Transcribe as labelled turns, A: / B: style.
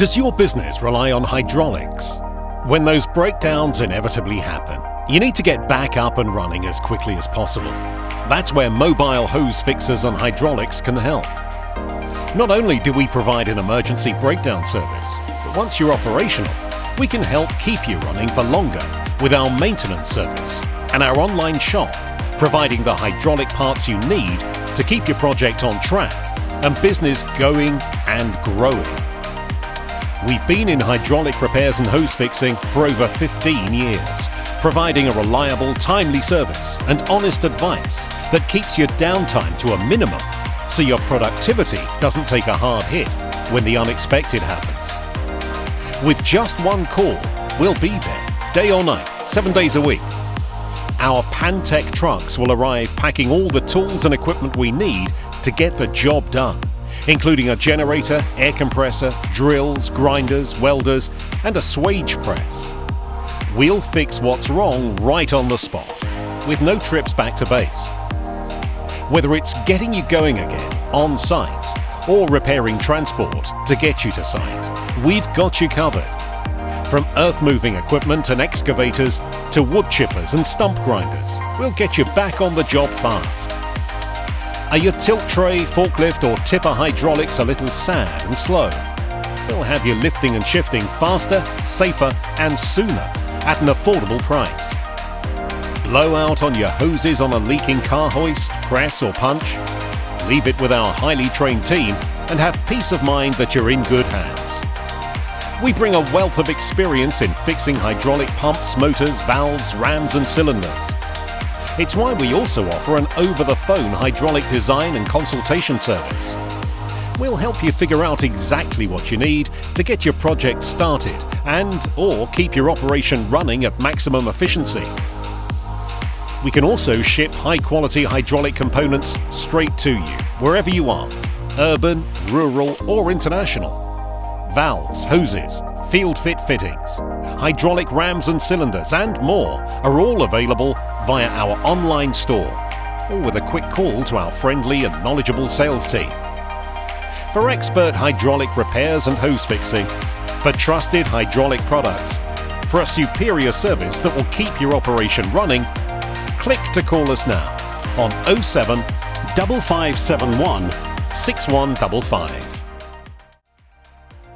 A: Does your business rely on hydraulics? When those breakdowns inevitably happen, you need to get back up and running as quickly as possible. That's where mobile hose fixers and hydraulics can help. Not only do we provide an emergency breakdown service, but once you're operational, we can help keep you running for longer with our maintenance service and our online shop, providing the hydraulic parts you need to keep your project on track and business going and growing. We've been in hydraulic repairs and hose fixing for over 15 years, providing a reliable, timely service and honest advice that keeps your downtime to a minimum so your productivity doesn't take a hard hit when the unexpected happens. With just one call, we'll be there, day or night, seven days a week. Our Pantech trucks will arrive packing all the tools and equipment we need to get the job done including a generator, air compressor, drills, grinders, welders, and a swage press. We'll fix what's wrong right on the spot, with no trips back to base. Whether it's getting you going again, on site, or repairing transport to get you to site, we've got you covered. From earth-moving equipment and excavators to wood chippers and stump grinders, we'll get you back on the job fast. Are your tilt tray, forklift or tipper hydraulics a little sad and slow? We'll have you lifting and shifting faster, safer and sooner at an affordable price. Blowout on your hoses on a leaking car hoist, press or punch? Leave it with our highly trained team and have peace of mind that you're in good hands. We bring a wealth of experience in fixing hydraulic pumps, motors, valves, rams and cylinders. It's why we also offer an over-the-phone hydraulic design and consultation service. We'll help you figure out exactly what you need to get your project started and or keep your operation running at maximum efficiency. We can also ship high-quality hydraulic components straight to you, wherever you are, urban, rural or international. Valves, hoses, field fit fittings, hydraulic rams and cylinders and more are all available via our online store or with a quick call to our friendly and knowledgeable sales team. For expert hydraulic repairs and hose fixing, for trusted hydraulic products, for a superior service that will keep your operation running, click to call us now on 07 5571 6155.